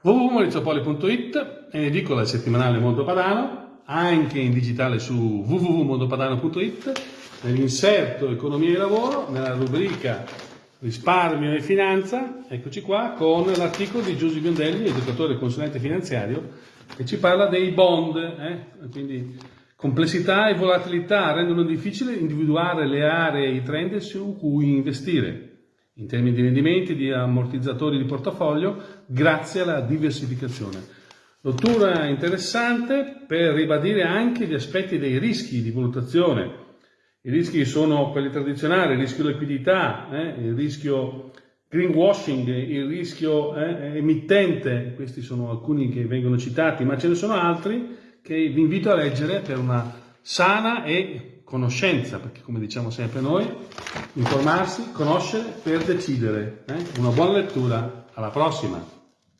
www.maurizopoli.it è in edicola settimanale Mondo Padano, anche in digitale su www.mondopadano.it, nell'inserto Economia e Lavoro, nella rubrica Risparmio e Finanza, eccoci qua, con l'articolo di Giusy Biondelli, educatore e consulente finanziario, che ci parla dei bond, eh? quindi complessità e volatilità rendono difficile individuare le aree e i trend su cui investire in termini di rendimenti, di ammortizzatori di portafoglio, grazie alla diversificazione. Lettura interessante per ribadire anche gli aspetti dei rischi di valutazione. I rischi sono quelli tradizionali, il rischio liquidità, eh, il rischio greenwashing, il rischio eh, emittente, questi sono alcuni che vengono citati, ma ce ne sono altri che vi invito a leggere per una sana e conoscenza, perché come diciamo sempre noi, informarsi, conoscere per decidere. Eh? Una buona lettura, alla prossima!